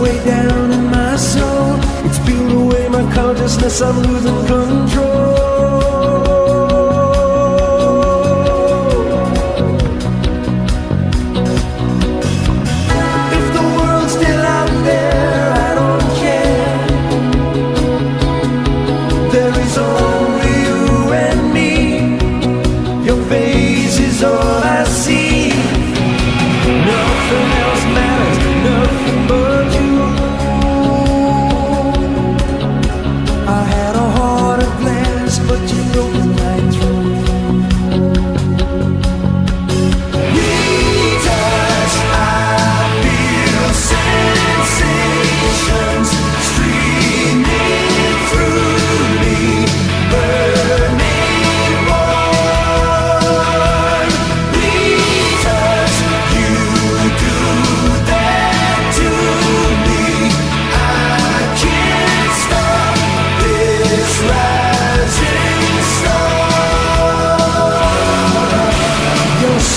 way down in my soul. It's peeling away my consciousness, I'm losing control.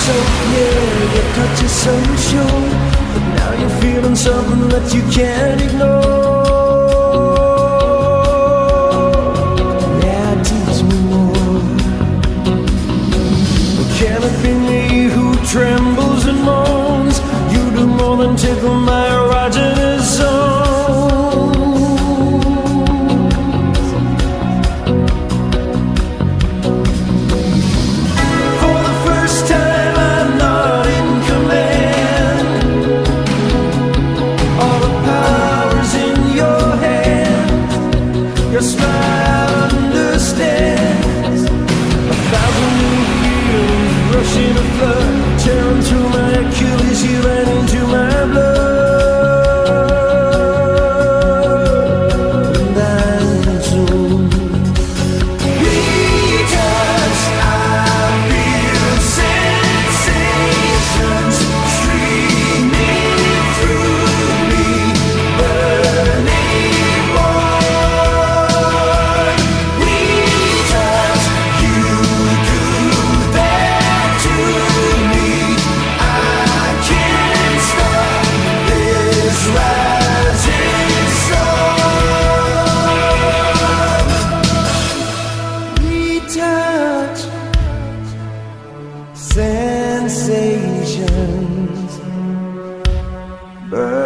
so clear, your touch is so sure But now you're feeling something that you can't ignore? Yeah, tease me more Can it be me who trembles and moans? You do more than tickle my erogenous visions. Burn